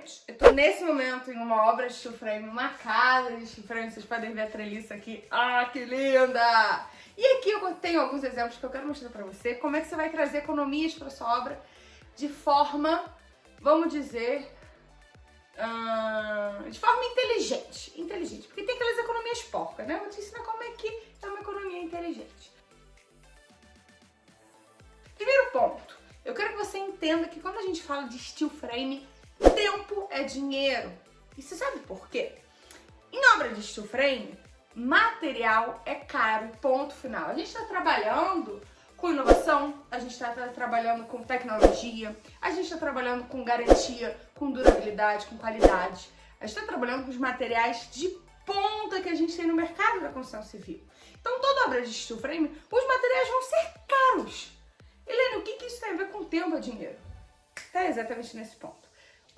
Gente, eu tô nesse momento em uma obra de steel frame, uma casa de steel frame, vocês podem ver a treliça aqui. Ah, que linda! E aqui eu tenho alguns exemplos que eu quero mostrar pra você, como é que você vai trazer economias pra sua obra de forma, vamos dizer, uh, de forma inteligente. Inteligente, porque tem aquelas economias porcas, né? Eu vou te ensinar como é que é uma economia inteligente. Primeiro ponto, eu quero que você entenda que quando a gente fala de steel frame, Tempo é dinheiro. E você sabe por quê? Em obra de steel frame, material é caro, ponto final. A gente está trabalhando com inovação, a gente está trabalhando com tecnologia, a gente está trabalhando com garantia, com durabilidade, com qualidade. A gente está trabalhando com os materiais de ponta que a gente tem no mercado da construção civil. Então, toda obra de steel frame, os materiais vão ser caros. Helena, o que, que isso tem a ver com tempo e dinheiro? Tá exatamente nesse ponto.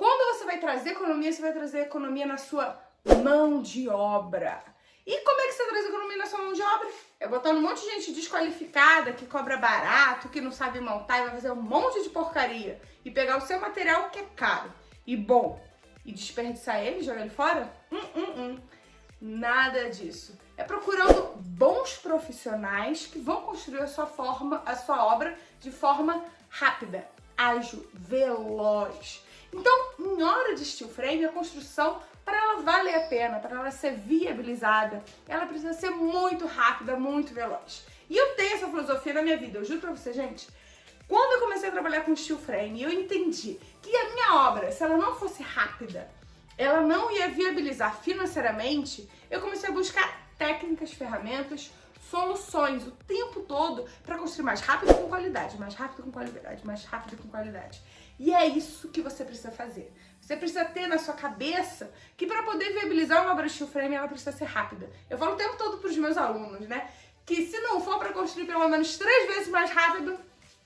Quando você vai trazer economia, você vai trazer economia na sua mão de obra. E como é que você traz economia na sua mão de obra? É botando um monte de gente desqualificada, que cobra barato, que não sabe montar e vai fazer um monte de porcaria. E pegar o seu material que é caro e bom e desperdiçar ele, jogar ele fora? Hum, hum, hum. Nada disso. É procurando bons profissionais que vão construir a sua forma, a sua obra de forma rápida, ágil, veloz. Então, em hora de steel frame, a construção, para ela valer a pena, para ela ser viabilizada, ela precisa ser muito rápida, muito veloz. E eu tenho essa filosofia na minha vida, eu juro pra você, gente. Quando eu comecei a trabalhar com steel frame, eu entendi que a minha obra, se ela não fosse rápida, ela não ia viabilizar financeiramente, eu comecei a buscar técnicas, ferramentas, soluções o tempo todo para construir mais rápido com qualidade, mais rápido com qualidade, mais rápido com qualidade. E é isso que você precisa fazer. Você precisa ter na sua cabeça que para poder viabilizar uma obra steel frame, ela precisa ser rápida. Eu falo o tempo todo para os meus alunos, né? Que se não for para construir pelo menos três vezes mais rápido,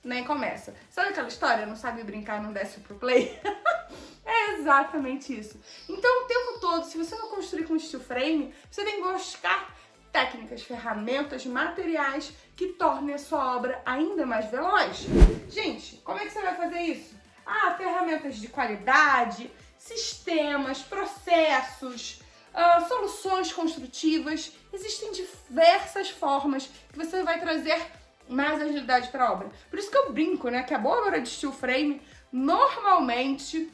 nem começa. Sabe aquela história? Não sabe brincar, não desce pro play? é exatamente isso. Então, o tempo todo, se você não construir com steel frame, você tem que buscar técnicas, ferramentas, materiais que tornem a sua obra ainda mais veloz. Gente, como é que você vai fazer isso? Ah, ferramentas de qualidade, sistemas, processos, uh, soluções construtivas. Existem diversas formas que você vai trazer mais agilidade para a obra. Por isso que eu brinco, né, que a boa obra de steel frame, normalmente,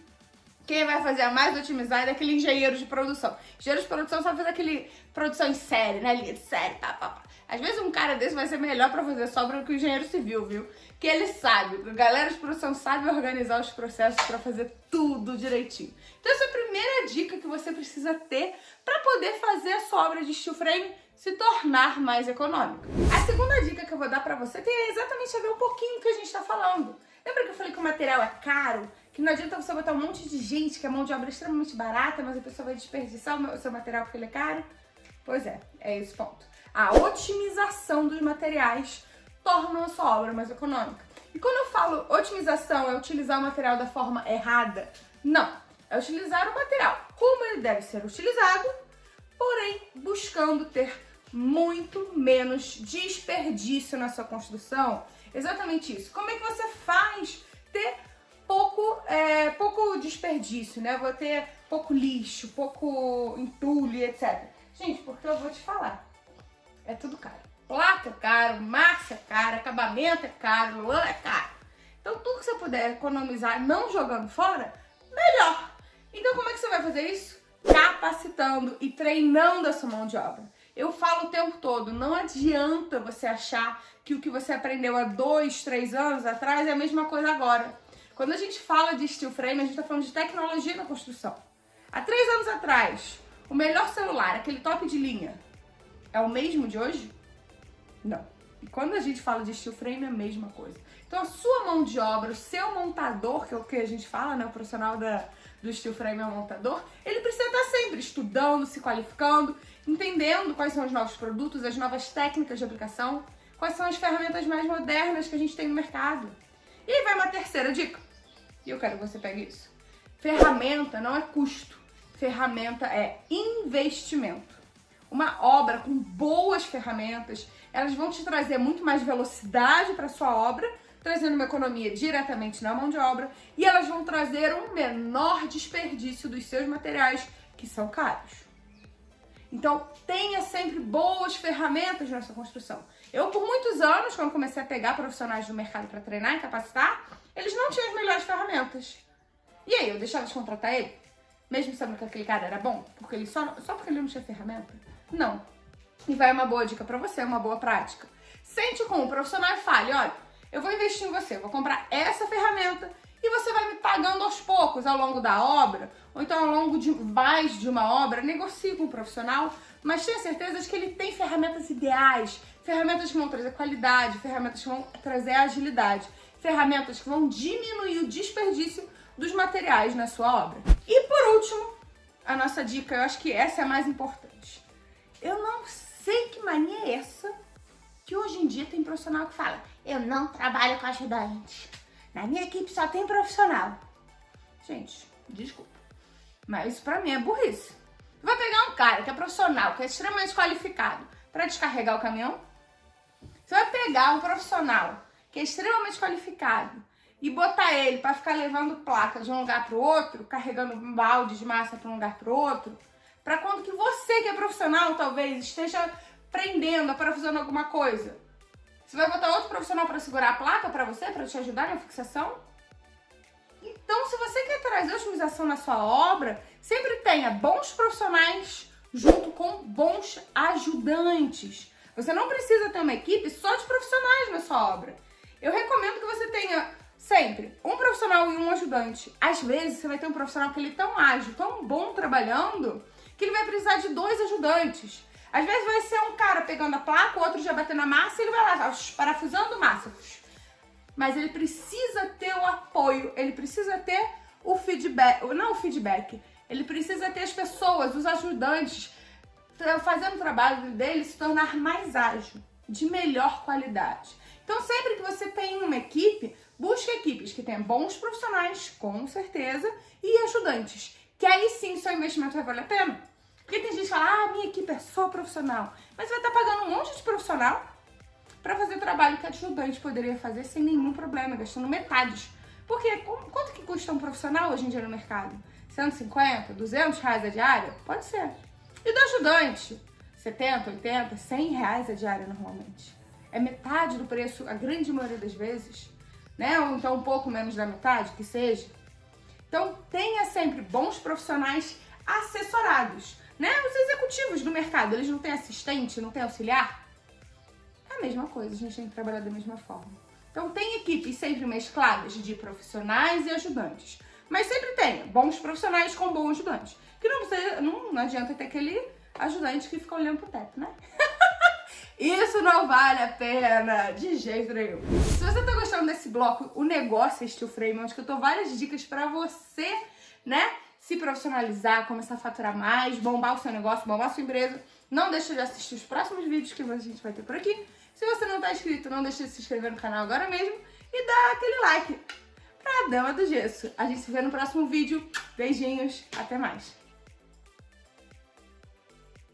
quem vai fazer a mais otimizada é aquele engenheiro de produção. Engenheiro de produção sabe fazer aquele produção em série, né, linha de série, pá, pá, pá. Às vezes um cara desse vai ser melhor para fazer sobra do que o engenheiro civil, viu? Que ele sabe, a galera de produção sabe organizar os processos para fazer tudo direitinho. Então essa é a primeira dica que você precisa ter para poder fazer a sua obra de steel frame se tornar mais econômica. A segunda dica que eu vou dar para você tem exatamente a ver um pouquinho que a gente está falando. Lembra que eu falei que o material é caro? Que não adianta você botar um monte de gente que a mão de obra é extremamente barata, mas a pessoa vai desperdiçar o seu material porque ele é caro? Pois é, é esse ponto a otimização dos materiais torna a sua obra mais econômica. E quando eu falo otimização, é utilizar o material da forma errada? Não, é utilizar o material como ele deve ser utilizado, porém buscando ter muito menos desperdício na sua construção. Exatamente isso. Como é que você faz ter pouco, é, pouco desperdício, né? Vou ter pouco lixo, pouco entulho, etc. Gente, porque eu vou te falar é tudo caro. Placa é caro, massa é caro, acabamento é caro, lã é caro. Então tudo que você puder economizar não jogando fora, melhor. Então como é que você vai fazer isso? Capacitando e treinando a sua mão de obra. Eu falo o tempo todo, não adianta você achar que o que você aprendeu há dois, três anos atrás é a mesma coisa agora. Quando a gente fala de steel frame, a gente está falando de tecnologia na construção. Há três anos atrás, o melhor celular, aquele top de linha, é o mesmo de hoje? Não. E quando a gente fala de steel frame, é a mesma coisa. Então a sua mão de obra, o seu montador, que é o que a gente fala, né? O profissional da, do steel frame é o montador, ele precisa estar sempre estudando, se qualificando, entendendo quais são os novos produtos, as novas técnicas de aplicação, quais são as ferramentas mais modernas que a gente tem no mercado. E aí vai uma terceira dica. E eu quero que você pegue isso. Ferramenta não é custo. Ferramenta é investimento uma obra com boas ferramentas, elas vão te trazer muito mais velocidade para sua obra, trazendo uma economia diretamente na mão de obra e elas vão trazer um menor desperdício dos seus materiais que são caros. Então, tenha sempre boas ferramentas nessa construção. Eu, por muitos anos, quando comecei a pegar profissionais do mercado para treinar e capacitar, eles não tinham as melhores ferramentas. E aí, eu deixava de contratar ele? Mesmo sabendo que aquele cara era bom? Porque ele só, só porque ele não tinha ferramenta? Não. E vai uma boa dica para você, uma boa prática. Sente com o profissional e fale, olha, eu vou investir em você, vou comprar essa ferramenta e você vai me pagando aos poucos ao longo da obra, ou então ao longo de mais de uma obra, negocie com o profissional, mas tenha certeza de que ele tem ferramentas ideais, ferramentas que vão trazer qualidade, ferramentas que vão trazer agilidade, ferramentas que vão diminuir o desperdício dos materiais na sua obra. E por último, a nossa dica, eu acho que essa é a mais importante. Eu não sei que mania é essa que hoje em dia tem profissional que fala eu não trabalho com ajudante. Na minha equipe só tem profissional. Gente, desculpa. Mas isso pra mim é burrice. Vai pegar um cara que é profissional, que é extremamente qualificado para descarregar o caminhão? Você vai pegar um profissional que é extremamente qualificado e botar ele para ficar levando placa de um lugar para outro, carregando um balde de massa para um lugar para outro, para quando que você que é profissional talvez esteja prendendo, parafusando alguma coisa. Você vai botar outro profissional para segurar a placa para você, para te ajudar na fixação? Então, se você quer trazer otimização na sua obra, sempre tenha bons profissionais junto com bons ajudantes. Você não precisa ter uma equipe só de profissionais na sua obra. Eu recomendo que você tenha sempre um profissional e um ajudante. Às vezes você vai ter um profissional que ele é tão ágil, tão bom trabalhando, que ele vai precisar de dois ajudantes. Às vezes vai ser um cara pegando a placa, o outro já batendo a massa e ele vai lá, parafusando massa. Mas ele precisa ter o apoio, ele precisa ter o feedback, não o feedback, ele precisa ter as pessoas, os ajudantes, fazendo o trabalho dele se tornar mais ágil, de melhor qualidade. Então, sempre que você tem uma equipe, busque equipes que tenham bons profissionais, com certeza, e ajudantes, que aí sim seu investimento vai valer a pena. Porque tem gente que fala, ah, minha equipe é só profissional. Mas vai estar pagando um monte de profissional para fazer trabalho que a ajudante poderia fazer sem nenhum problema, gastando metades. Porque quanto que custa um profissional hoje em dia no mercado? 150, 200 reais a diária? Pode ser. E do ajudante? 70, 80, 100 reais a diária normalmente. É metade do preço, a grande maioria das vezes, né? Ou então um pouco menos da metade, que seja. Então tenha sempre bons profissionais assessorados, né? Os executivos do mercado, eles não têm assistente, não têm auxiliar? É a mesma coisa, a gente tem que trabalhar da mesma forma. Então tem equipes sempre mescladas de profissionais e ajudantes. Mas sempre tenha bons profissionais com bons ajudantes. Que não, você, não, não adianta ter aquele ajudante que fica olhando pro teto, né? Isso não vale a pena, de jeito nenhum. Se você tá gostando desse bloco, o negócio é Steel Frame, onde eu dou várias dicas pra você, né? Se profissionalizar, começar a faturar mais, bombar o seu negócio, bombar a sua empresa. Não deixa de assistir os próximos vídeos que a gente vai ter por aqui. Se você não tá inscrito, não deixa de se inscrever no canal agora mesmo e dar aquele like pra Dama do Gesso. A gente se vê no próximo vídeo. Beijinhos, até mais.